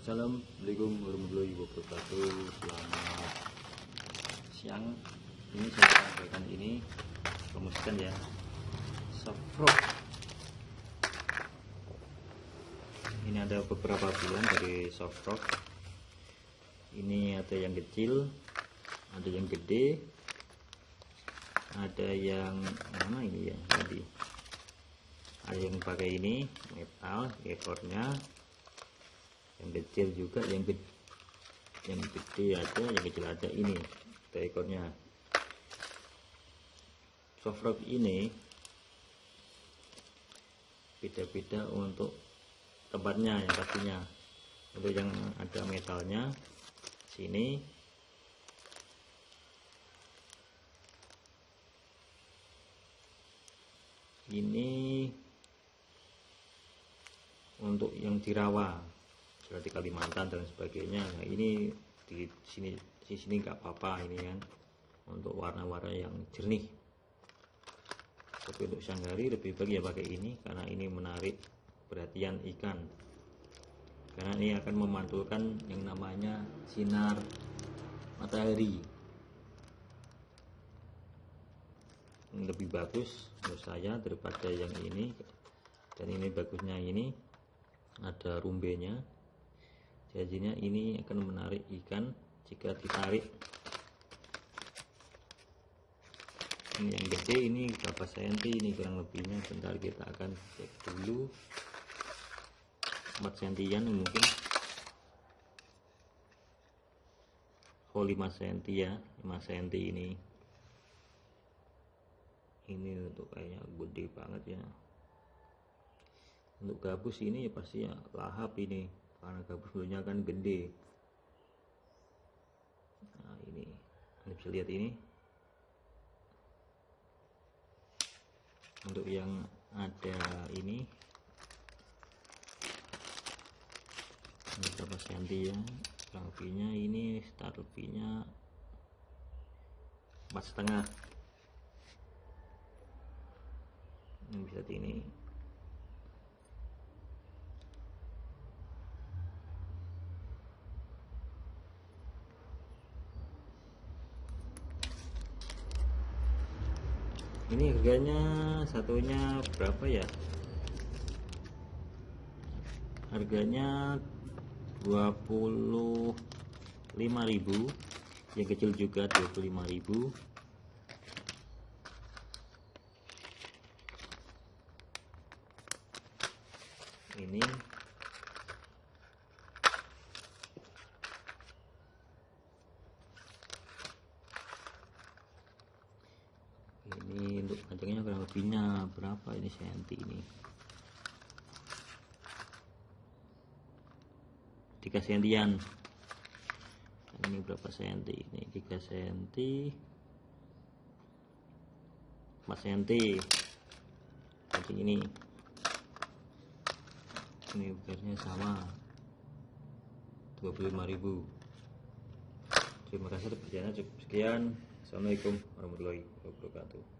Assalamualaikum warahmatullahi wabarakatuh. Selamat siang. Ini saya sampaikan ini. Promosikan ya. Soft Ini ada beberapa bulan dari soft rock Ini ada yang kecil Ada yang gede Ada yang mana ini ya tadi? Ada yang pakai ini metal ekornya yang kecil juga yang gede yang gede ada yang kecil ada ini ada ekornya soft rock ini beda-beda untuk tempatnya yang pastinya. Untuk yang ada metalnya sini. Ini untuk yang dirawa seperti Kalimantan dan sebagainya. Nah ini di sini di sini nggak apa-apa ini kan untuk warna-warna yang jernih. Tapi untuk sanggari lebih baik ya pakai ini karena ini menarik perhatian ikan. Karena ini akan memantulkan yang namanya sinar matahari. Lebih bagus menurut saya daripada yang ini. Dan ini bagusnya ini ada rumbenya jadinya ini akan menarik ikan jika ditarik. Ini yang gede ini berapa senti? Ini kurang lebihnya. Bentar kita akan cek dulu. 4 sentian mungkin. Oh 5 senti ya. 5 senti ini. Ini untuk kayaknya gede banget ya. Untuk gabus ini ya pasti ya lahap ini karena gabus dulunya kan gede. Nah ini. Anda bisa lihat ini. Untuk yang ada ini. Ini berapa senti ya? Kurang ini start lebihnya empat setengah. Ini bisa ini ini harganya satunya berapa ya? Harganya 25.000 yang kecil juga 25.000 ini ini untuk panjangnya kurang lebihnya berapa ini senti ini? 3 sentian. Ini berapa senti? Ini 3 senti. 4 senti. Pancing ini. Ini beratnya sama. 25.000 terima kasih cukup sekian Assalamualaikum warahmatullahi wabarakatuh